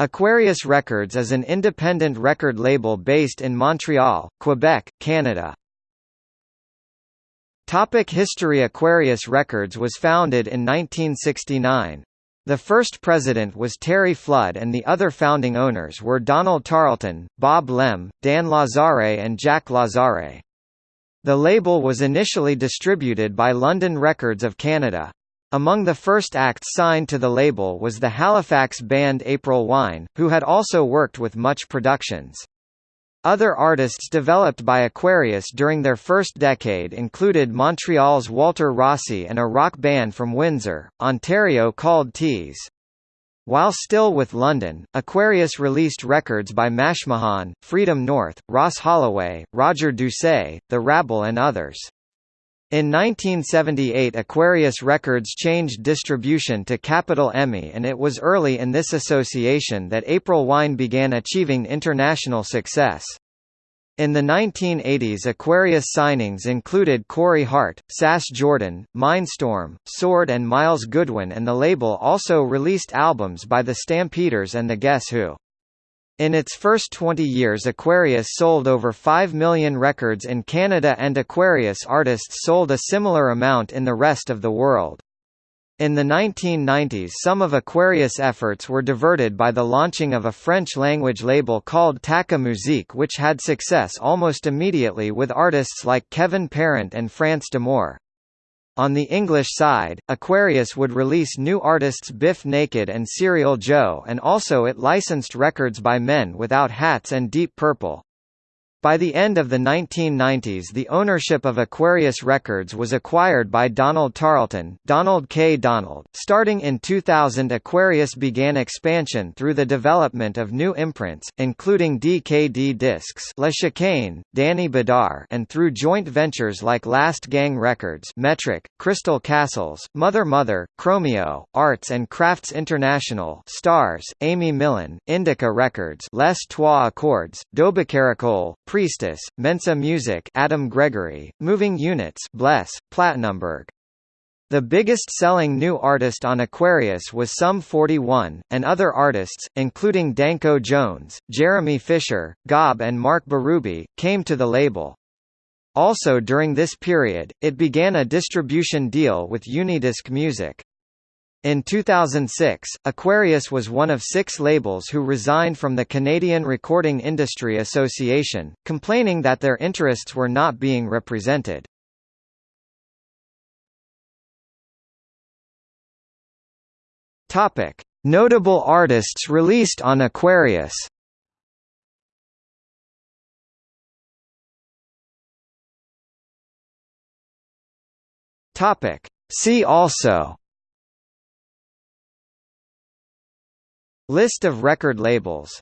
Aquarius Records is an independent record label based in Montreal, Quebec, Canada. Topic History Aquarius Records was founded in 1969. The first president was Terry Flood and the other founding owners were Donald Tarlton, Bob Lemm, Dan Lazare and Jack Lazare. The label was initially distributed by London Records of Canada. Among the first acts signed to the label was the Halifax band April Wine, who had also worked with Much Productions. Other artists developed by Aquarius during their first decade included Montreal's Walter Rossi and a rock band from Windsor, Ontario called Tease. While still with London, Aquarius released records by Mashmakhan, Freedom North, Ross Holloway, Roger Doucet, The Rabble and others. In 1978 Aquarius Records changed distribution to Capitol EMI and it was early in this association that April Wine began achieving international success. In the 1980s Aquarius signings included Corey Hart, Sass Jordan, Mindstorm, Sword and Myles Goodwyn and the label also released albums by the Stampeders and the Guess Who. In its first 20 years Aquarius sold over 5 million records in Canada and Aquarius artists sold a similar amount in the rest of the world. In the 1990s some of Aquarius' efforts were diverted by the launching of a French-language label called Tacca Musique which had success almost immediately with artists like Kevin Parent and France D'Amour. On the English side, Aquarius would release new artists Bif Naked and Serial Joe and also it licensed records by Men Without Hats and Deep Purple. By the end of the 1990s the ownership of Aquarius Records was acquired by Donald Tarlton Donald K. Donald. Starting in 2000 Aquarius began expansion through the development of new imprints, including DKD Discs La Chicane, Dany Bédard and through joint ventures like Last Gang Records Metric, Crystal Castles, Mother Mother, Chromeo, Arts and Crafts International Stars, Amy Millan, Indica Records Les Trois Accords, Dobacaracol, Priestess, Mensa Music Adam Gregory, Moving Units Bless, Platinumberg. The biggest selling new artist on Aquarius was Sum 41, and other artists, including Danko Jones, Jeremy Fisher, Gob and Mark Berube, came to the label. Also during this period, it began a distribution deal with Unidisc Music. In 2006, Aquarius was one of six labels who resigned from the Canadian Recording Industry Association, complaining that their interests were not being represented. Topic: Notable artists released on Aquarius. Topic: See also List of record labels